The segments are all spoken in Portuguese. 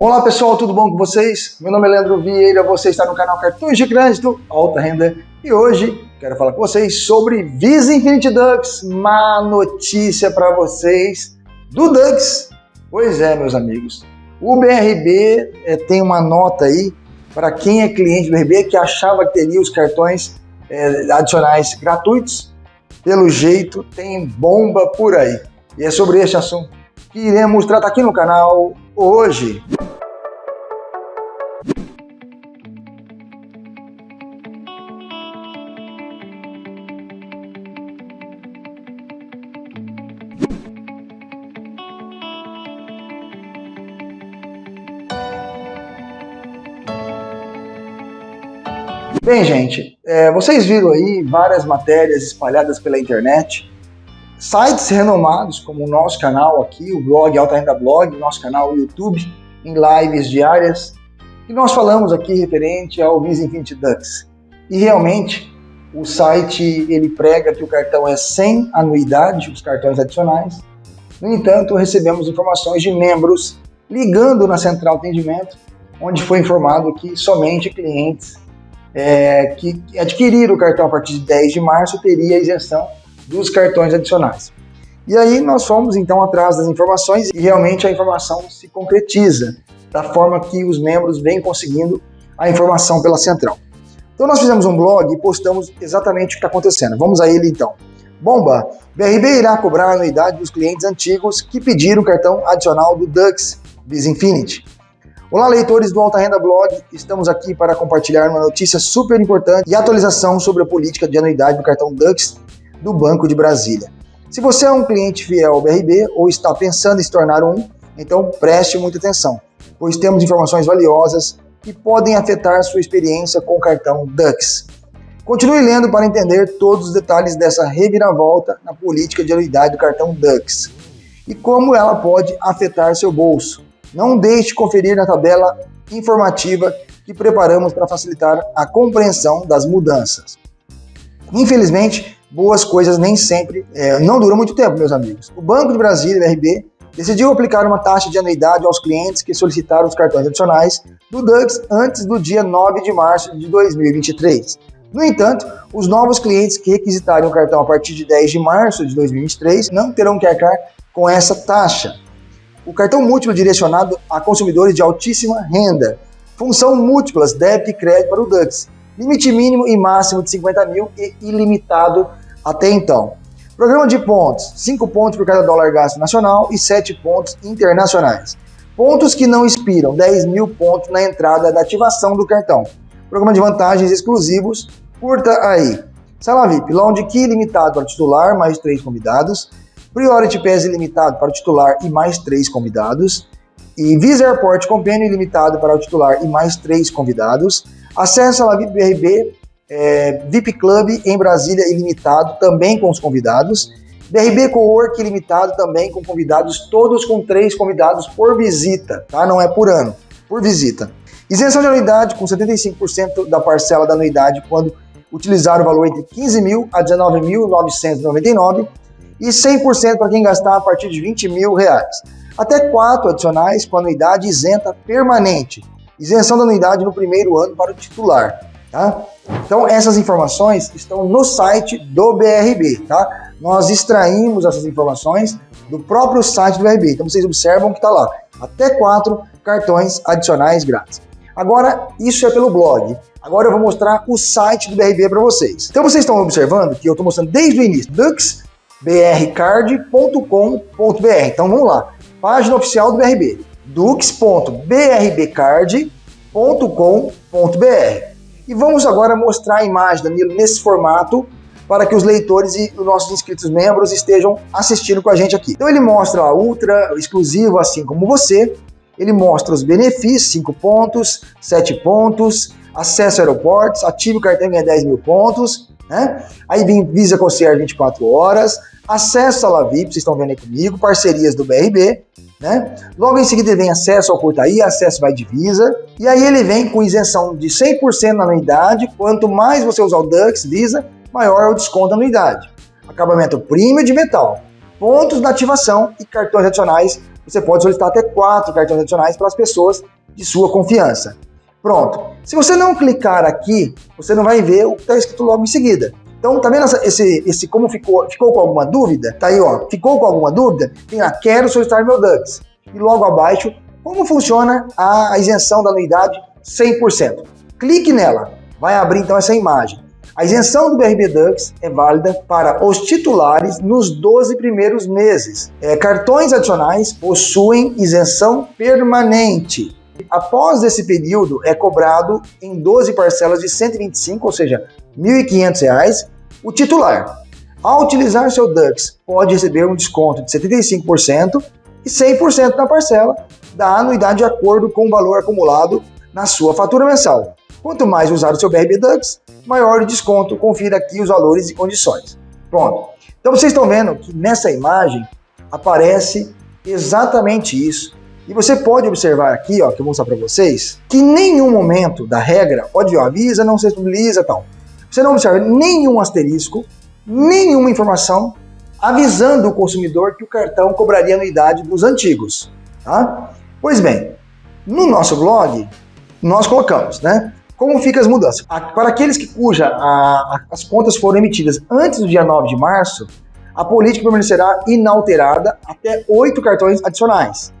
Olá pessoal, tudo bom com vocês? Meu nome é Leandro Vieira, você está no canal Cartões de Crédito Alta Renda e hoje quero falar com vocês sobre Visa Infinity Dux, má notícia para vocês do Dux. Pois é, meus amigos, o BRB é, tem uma nota aí para quem é cliente do BRB que achava que teria os cartões é, adicionais gratuitos, pelo jeito tem bomba por aí. E é sobre este assunto que iremos tratar aqui no canal hoje. Bem, gente, é, vocês viram aí várias matérias espalhadas pela internet, sites renomados como o nosso canal aqui, o blog Alta Renda Blog, nosso canal YouTube, em lives diárias, e nós falamos aqui referente ao Visa Infinity Dux. E realmente, o site ele prega que o cartão é sem anuidade, os cartões adicionais. No entanto, recebemos informações de membros ligando na central atendimento, onde foi informado que somente clientes é, que adquirir o cartão a partir de 10 de março teria isenção dos cartões adicionais. E aí nós fomos então atrás das informações e realmente a informação se concretiza da forma que os membros vêm conseguindo a informação pela central. Então nós fizemos um blog e postamos exatamente o que está acontecendo. Vamos a ele então. Bomba! BRB irá cobrar a anuidade dos clientes antigos que pediram o cartão adicional do Dux Visa Infinity. Olá, leitores do Alta Renda Blog. Estamos aqui para compartilhar uma notícia super importante e atualização sobre a política de anuidade do cartão Dux do Banco de Brasília. Se você é um cliente fiel ao BRB ou está pensando em se tornar um, então preste muita atenção, pois temos informações valiosas que podem afetar sua experiência com o cartão Dux. Continue lendo para entender todos os detalhes dessa reviravolta na política de anuidade do cartão Dux e como ela pode afetar seu bolso. Não deixe de conferir na tabela informativa que preparamos para facilitar a compreensão das mudanças. Infelizmente, boas coisas nem sempre, é, não duram muito tempo, meus amigos. O Banco de Brasília, BRB, decidiu aplicar uma taxa de anuidade aos clientes que solicitaram os cartões adicionais do Dux antes do dia 9 de março de 2023. No entanto, os novos clientes que requisitarem o cartão a partir de 10 de março de 2023 não terão que arcar com essa taxa o cartão múltiplo direcionado a consumidores de altíssima renda. Função múltiplas, débito e crédito para o Dux. Limite mínimo e máximo de 50 mil e ilimitado até então. Programa de pontos, 5 pontos por cada dólar gasto nacional e 7 pontos internacionais. Pontos que não expiram, 10 mil pontos na entrada da ativação do cartão. Programa de vantagens exclusivos, curta aí. Sala VIP, Lounge Key limitado para titular, mais 3 convidados. Priority Pass ilimitado para o titular e mais três convidados. E Visa Airport Companion ilimitado para o titular e mais três convidados. Acesso à VIP BRB é, VIP Club em Brasília ilimitado, também com os convidados. BRB Cowork ilimitado também com convidados, todos com três convidados por visita, tá? Não é por ano, por visita. Isenção de anuidade com 75% da parcela da anuidade quando utilizar o valor entre 15 mil a 19.999 e 100% para quem gastar a partir de 20 mil reais. Até quatro adicionais com anuidade isenta permanente. Isenção da anuidade no primeiro ano para o titular. Tá? Então essas informações estão no site do BRB. Tá? Nós extraímos essas informações do próprio site do BRB. Então vocês observam que está lá. Até quatro cartões adicionais grátis. Agora, isso é pelo blog. Agora eu vou mostrar o site do BRB para vocês. Então vocês estão observando que eu estou mostrando desde o início. Dux brcard.com.br. Então vamos lá, página oficial do BRB, dux.brbcard.com.br. E vamos agora mostrar a imagem, Danilo, nesse formato, para que os leitores e os nossos inscritos membros estejam assistindo com a gente aqui. Então ele mostra a Ultra, exclusivo, assim como você, ele mostra os benefícios, 5 pontos, 7 pontos, acesso a aeroportos, ative o cartão e ganha 10 mil pontos, né? Aí vem Visa Concierge 24 horas, acesso à La VIP, vocês estão vendo aí comigo, parcerias do BRB, né? Logo em seguida vem acesso ao Portaí, acesso vai Visa, e aí ele vem com isenção de 100% na anuidade, quanto mais você usar o Dux Visa, maior é o desconto da anuidade. Acabamento premium de metal, pontos na ativação e cartões adicionais. Você pode solicitar até quatro cartões adicionais para as pessoas de sua confiança. Pronto. Se você não clicar aqui, você não vai ver o que está escrito logo em seguida. Então, tá vendo esse, esse como ficou, ficou com alguma dúvida? Tá aí, ó, ficou com alguma dúvida? Tem lá, quero solicitar meu DUX. E logo abaixo, como funciona a isenção da anuidade 100%. Clique nela, vai abrir então essa imagem. A isenção do BRB Dux é válida para os titulares nos 12 primeiros meses. É, cartões adicionais possuem isenção permanente. Após esse período, é cobrado em 12 parcelas de 125, ou seja, R$ 1.500, o titular. Ao utilizar seu DUX, pode receber um desconto de 75% e 100% na parcela da anuidade de acordo com o valor acumulado na sua fatura mensal. Quanto mais usar o seu BRB Dux, maior o desconto. Confira aqui os valores e condições. Pronto. Então vocês estão vendo que nessa imagem aparece exatamente isso. E você pode observar aqui, ó, que eu vou mostrar para vocês, que em nenhum momento da regra, pode ó, avisa, não se utiliza tal. Você não observa nenhum asterisco, nenhuma informação avisando o consumidor que o cartão cobraria anuidade dos antigos. Tá? Pois bem, no nosso blog, nós colocamos, né? Como ficam as mudanças? Para aqueles que cuja a, as contas foram emitidas antes do dia 9 de março, a política permanecerá inalterada até oito cartões adicionais.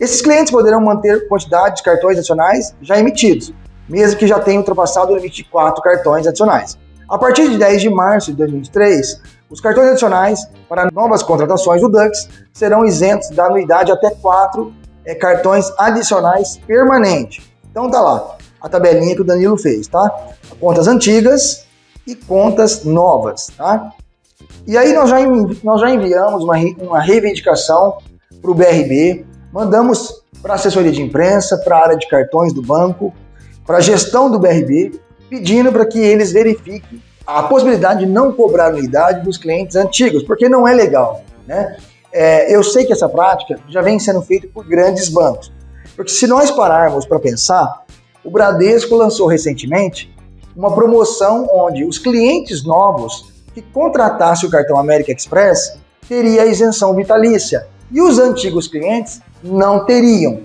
Esses clientes poderão manter quantidade de cartões adicionais já emitidos, mesmo que já tenham ultrapassado o limite de quatro cartões adicionais. A partir de 10 de março de 2023, os cartões adicionais para novas contratações do Dux serão isentos da anuidade até quatro é, cartões adicionais permanentes. Então tá lá, a tabelinha que o Danilo fez, tá? Contas antigas e contas novas, tá? E aí nós já, nós já enviamos uma, uma reivindicação para o BRB, mandamos para assessoria de imprensa, para a área de cartões do banco, para a gestão do BRB, pedindo para que eles verifiquem a possibilidade de não cobrar anuidade dos clientes antigos, porque não é legal, né? É, eu sei que essa prática já vem sendo feita por grandes bancos, porque se nós pararmos para pensar, o Bradesco lançou recentemente uma promoção onde os clientes novos que contratassem o cartão América Express teria isenção vitalícia e os antigos clientes não teriam.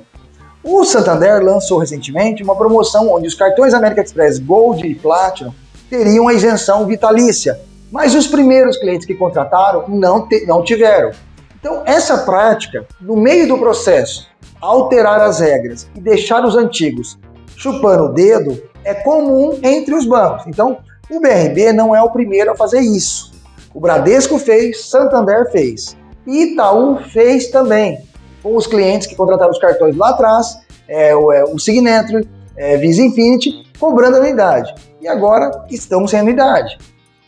O Santander lançou recentemente uma promoção onde os cartões América Express Gold e Platinum teriam a isenção vitalícia, mas os primeiros clientes que contrataram não, não tiveram. Então, essa prática, no meio do processo, alterar as regras e deixar os antigos chupando o dedo é comum entre os bancos. Então, o BRB não é o primeiro a fazer isso. O Bradesco fez, Santander fez. Itaú fez também, com os clientes que contrataram os cartões lá atrás, é, o, é, o Signature, é, Visa Infinity, cobrando anuidade. E agora estão sem anuidade.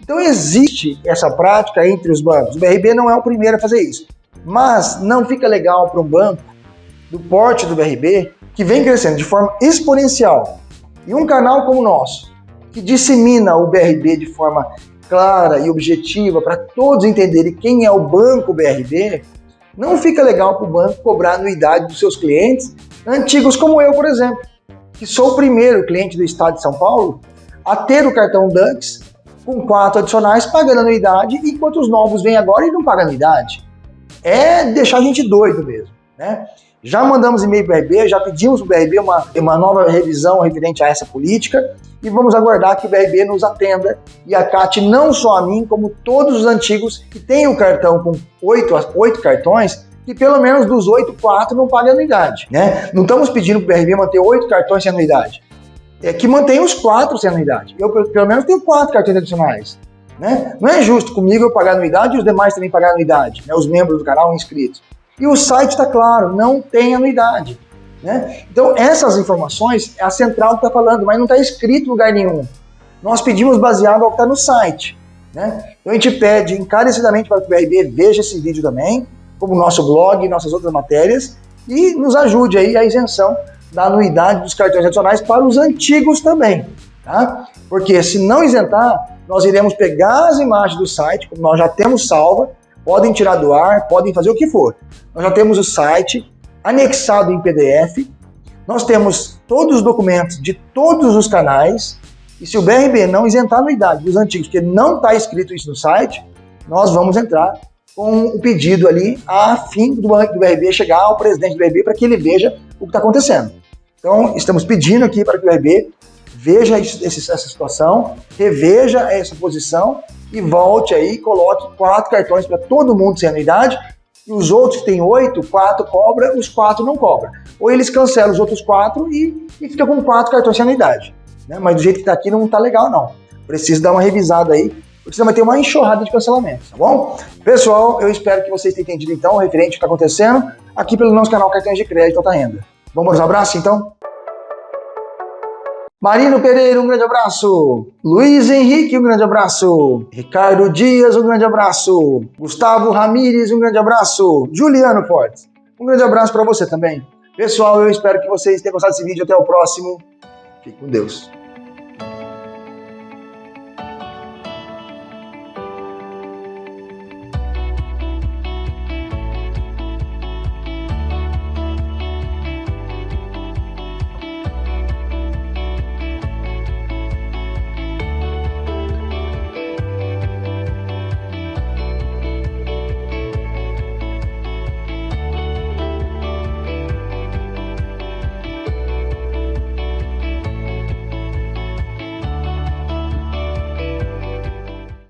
Então existe essa prática entre os bancos. O BRB não é o primeiro a fazer isso. Mas não fica legal para um banco do porte do BRB, que vem crescendo de forma exponencial, e um canal como o nosso, que dissemina o BRB de forma clara e objetiva para todos entenderem quem é o banco BRB, não fica legal para o banco cobrar anuidade dos seus clientes antigos como eu, por exemplo, que sou o primeiro cliente do estado de São Paulo a ter o cartão Dux com quatro adicionais pagando anuidade, enquanto os novos vêm agora e não pagam anuidade. É deixar a gente doido mesmo, né? Já mandamos e-mail para o BRB, já pedimos para o BRB uma, uma nova revisão referente a essa política e vamos aguardar que o BRB nos atenda e acate não só a mim, como todos os antigos que têm o cartão com oito, oito cartões, que pelo menos dos oito, quatro não pagam anuidade. Né? Não estamos pedindo para o BRB manter oito cartões sem anuidade. É que mantenha os quatro sem anuidade. Eu, pelo menos, tenho quatro cartões adicionais. Né? Não é justo comigo eu pagar anuidade e os demais também pagar anuidade, né? os membros do canal inscritos. E o site está claro, não tem anuidade. Né? Então, essas informações é a central que está falando, mas não está escrito em lugar nenhum. Nós pedimos baseado ao que está no site. Né? Então, a gente pede encarecidamente para que o BRB veja esse vídeo também, como o nosso blog e nossas outras matérias, e nos ajude aí a isenção da anuidade dos cartões adicionais para os antigos também. Tá? Porque se não isentar, nós iremos pegar as imagens do site, como nós já temos salva, podem tirar do ar, podem fazer o que for. Nós já temos o site anexado em PDF, nós temos todos os documentos de todos os canais, e se o BRB não isentar a anuidade dos antigos, porque não está escrito isso no site, nós vamos entrar com o pedido ali a fim do, do BRB chegar ao presidente do BRB para que ele veja o que está acontecendo. Então, estamos pedindo aqui para que o BRB veja essa situação, reveja essa posição e volte aí, coloque quatro cartões para todo mundo sem anuidade e os outros que têm oito, quatro cobra, os quatro não cobra. Ou eles cancelam os outros quatro e, e fica com quatro cartões sem anuidade. Né? Mas do jeito que está aqui não está legal não. Precisa dar uma revisada aí, porque senão vai ter uma enxurrada de cancelamentos, tá bom? Pessoal, eu espero que vocês tenham entendido então, referente ao que está acontecendo aqui pelo nosso canal Cartões de Crédito Alta Renda. Vamos um abraço então? Marino Pereira, um grande abraço. Luiz Henrique, um grande abraço. Ricardo Dias, um grande abraço. Gustavo Ramires, um grande abraço. Juliano Fortes, um grande abraço para você também. Pessoal, eu espero que vocês tenham gostado desse vídeo. Até o próximo. Fique com Deus.